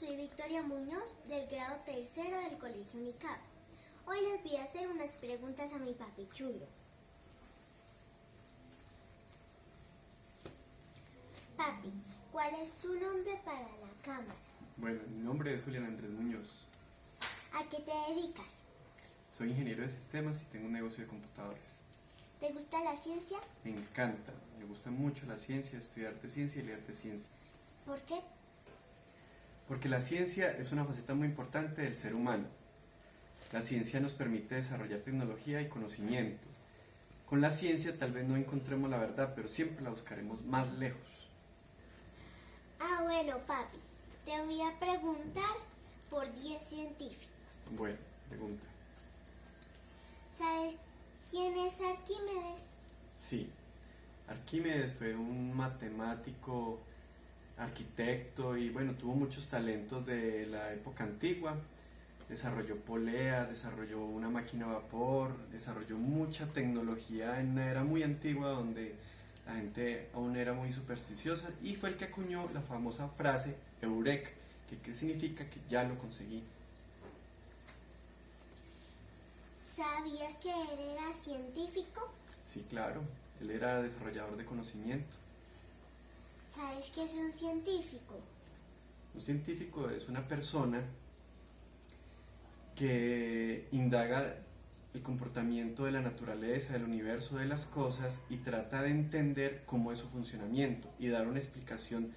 soy Victoria Muñoz del grado tercero del Colegio UNICAP. Hoy les voy a hacer unas preguntas a mi papi chulo. Papi, ¿cuál es tu nombre para la cámara? Bueno, mi nombre es Julián Andrés Muñoz. ¿A qué te dedicas? Soy ingeniero de sistemas y tengo un negocio de computadores. ¿Te gusta la ciencia? Me encanta, me gusta mucho la ciencia, estudiar de ciencia y leer de ciencia. ¿Por qué? Porque la ciencia es una faceta muy importante del ser humano. La ciencia nos permite desarrollar tecnología y conocimiento. Con la ciencia tal vez no encontremos la verdad, pero siempre la buscaremos más lejos. Ah, bueno, papi. Te voy a preguntar por 10 científicos. Bueno, pregunta. ¿Sabes quién es Arquímedes? Sí, Arquímedes fue un matemático, arquitecto y bueno, tuvo muchos talentos de la época antigua. Desarrolló polea, desarrolló una máquina a vapor, desarrolló mucha tecnología en una era muy antigua donde la gente aún era muy supersticiosa y fue el que acuñó la famosa frase Eureka, que, que significa que ya lo conseguí. ¿Sabías que él era científico? Sí, claro, él era desarrollador de conocimiento. ¿Sabes qué es un científico? Un científico es una persona que indaga el comportamiento de la naturaleza, del universo, de las cosas y trata de entender cómo es su funcionamiento y dar una explicación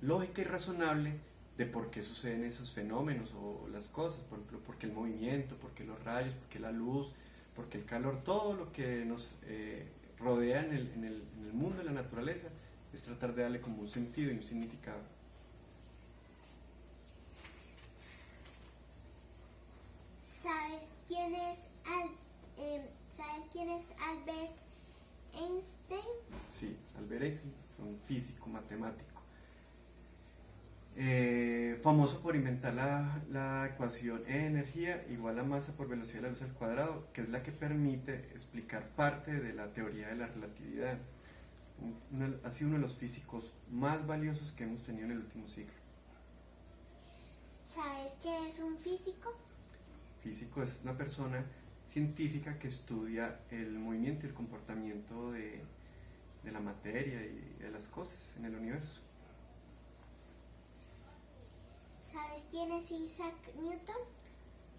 lógica y razonable de por qué suceden esos fenómenos o las cosas, por ejemplo, por qué el movimiento, por qué los rayos, por qué la luz, por qué el calor, todo lo que nos eh, rodea en el, en, el, en el mundo de la naturaleza es tratar de darle como un sentido y un significado. ¿Sabes quién es Al eh, ¿Sabes quién es Albert Einstein? Sí, Albert Einstein fue un físico, matemático. Eh, famoso por inventar la, la, ecuación E energía igual a masa por velocidad de la luz al cuadrado, que es la que permite explicar parte de la teoría de la relatividad. Una, ha sido uno de los físicos más valiosos que hemos tenido en el último siglo. ¿Sabes qué es un físico? Físico es una persona científica que estudia el movimiento y el comportamiento de, de la materia y de las cosas en el universo. ¿Sabes quién es Isaac Newton?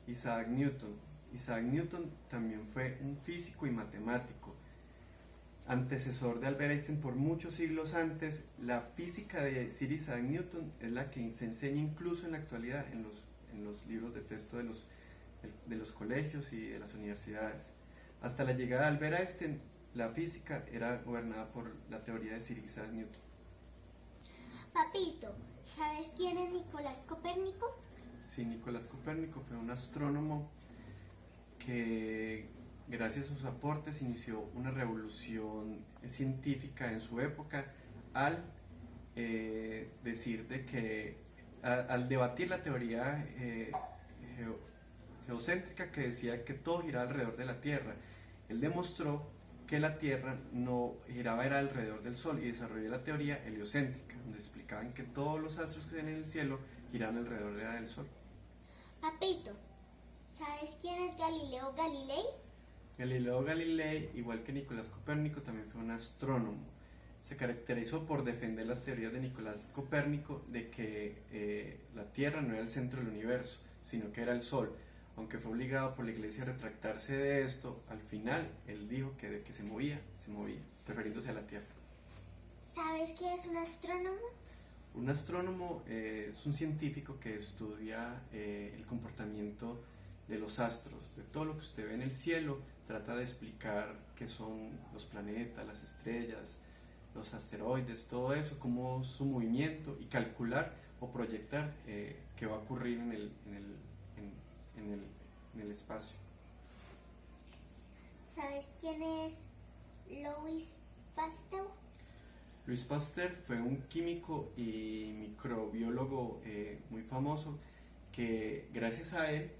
Isaac Newton. Isaac Newton también fue un físico y matemático. Antecesor de Albert Einstein por muchos siglos antes, la física de Sir Isaac Newton es la que se enseña incluso en la actualidad en los, en los libros de texto de los, de los colegios y de las universidades. Hasta la llegada de Albert Einstein, la física era gobernada por la teoría de Sir Isaac Newton. Papito, ¿sabes quién es Nicolás Copérnico? Sí, Nicolás Copérnico fue un astrónomo que gracias a sus aportes inició una revolución científica en su época al eh, decir de que al debatir la teoría eh, geo, geocéntrica que decía que todo giraba alrededor de la Tierra, él demostró que la Tierra no giraba era alrededor del Sol y desarrolló la teoría heliocéntrica, donde explicaban que todos los astros que ven en el cielo giraban alrededor del Sol. Papito, ¿sabes quién es Galileo Galilei? Galileo Galilei, igual que Nicolás Copérnico, también fue un astrónomo. Se caracterizó por defender las teorías de Nicolás Copérnico de que eh, la Tierra no era el centro del universo, sino que era el Sol. Aunque fue obligado por la iglesia a retractarse de esto, al final él dijo que de que se movía, se movía, refiriéndose a la Tierra. ¿Sabes qué es un astrónomo? Un astrónomo eh, es un científico que estudia eh, el comportamiento de los astros, de todo lo que usted ve en el cielo, trata de explicar qué son los planetas, las estrellas, los asteroides, todo eso, cómo su movimiento y calcular o proyectar eh, qué va a ocurrir en el, en, el, en, en, el, en el espacio. ¿Sabes quién es Louis Pasteur? Louis Pasteur fue un químico y microbiólogo eh, muy famoso que gracias a él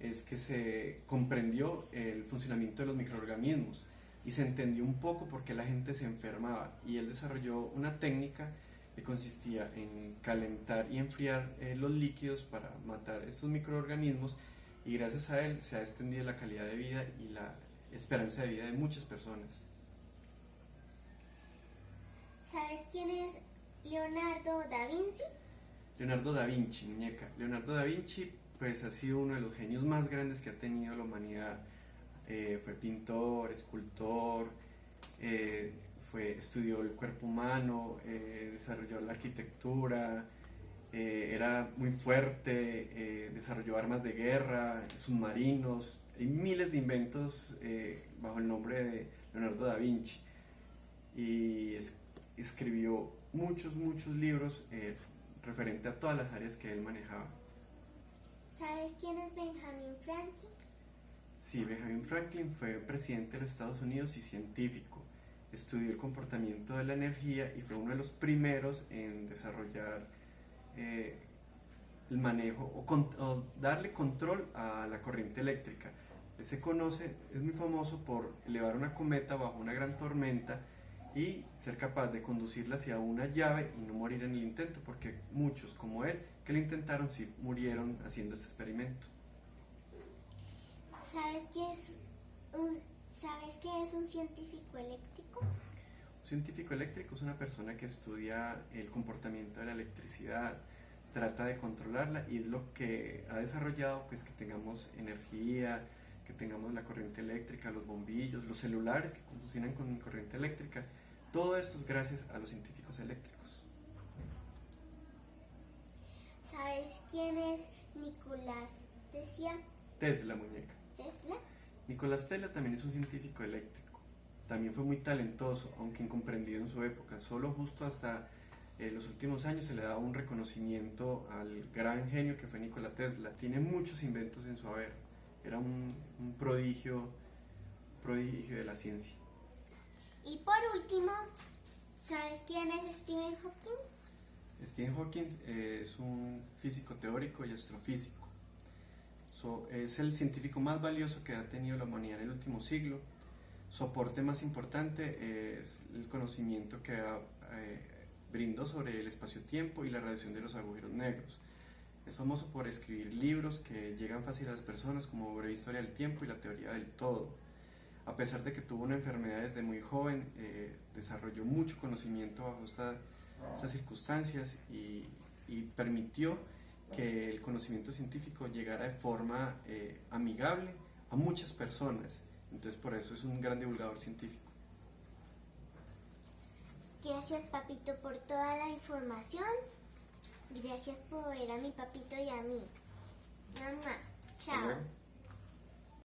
es que se comprendió el funcionamiento de los microorganismos y se entendió un poco por qué la gente se enfermaba y él desarrolló una técnica que consistía en calentar y enfriar eh, los líquidos para matar estos microorganismos y gracias a él se ha extendido la calidad de vida y la esperanza de vida de muchas personas. ¿Sabes quién es Leonardo da Vinci? Leonardo da Vinci, muñeca. Leonardo da Vinci pues ha sido uno de los genios más grandes que ha tenido la humanidad. Eh, fue pintor, escultor, eh, estudió el cuerpo humano, eh, desarrolló la arquitectura, era muy fuerte, desarrolló armas de guerra, submarinos, hay miles de inventos bajo el nombre de Leonardo da Vinci. Y escribió muchos, muchos libros referente a todas las áreas que él manejaba. ¿Sabes quién es Benjamin Franklin? Sí, Benjamin Franklin fue presidente de los Estados Unidos y científico. Estudió el comportamiento de la energía y fue uno de los primeros en desarrollar eh, el manejo o, darle control a la corriente eléctrica. Él se conoce, es muy famoso por elevar una cometa bajo una gran tormenta y ser capaz de conducirla hacia una llave y no morir en el intento, porque muchos como él que lo intentaron sí murieron haciendo este experimento. ¿Sabes qué es un, ¿sabes qué es un científico eléctrico? Un científico eléctrico es una persona que estudia el comportamiento de la electricidad, trata de controlarla y es lo que ha desarrollado pues que tengamos energía, que tengamos la corriente eléctrica, los bombillos, los celulares que funcionan con corriente eléctrica. Todo esto es gracias a los científicos eléctricos. ¿Sabes quién es Nicolás Tesla? Tesla, muñeca. ¿Tesla? Nicolás Tesla también es un científico eléctrico. También fue muy talentoso, aunque incomprendido en su época. Solo justo hasta eh, los últimos años se le da un reconocimiento al gran genio que fue Nikola Tesla. Tiene muchos inventos en su haber. Era un, un prodigio, prodigio de la ciencia. Y por último, ¿sabes quién es Stephen Hawking? Stephen Hawking eh, es un físico teórico y astrofísico. es el científico más valioso que ha tenido la humanidad en el último siglo. Su aporte más importante es el conocimiento que eh, brindó sobre el espacio-tiempo y la radiación de los agujeros negros. Es famoso por escribir libros que llegan fácil a las personas como Breve Historia del Tiempo y la Teoría del Todo a pesar de que tuvo una enfermedad desde muy joven, eh, desarrolló mucho conocimiento bajo estas circunstancias y, permitió que el conocimiento científico llegara de forma eh, amigable a muchas personas. Entonces por eso es un gran divulgador científico. Gracias papito por toda la información. Gracias por ver a mi papito y a mí. Mamá, chao.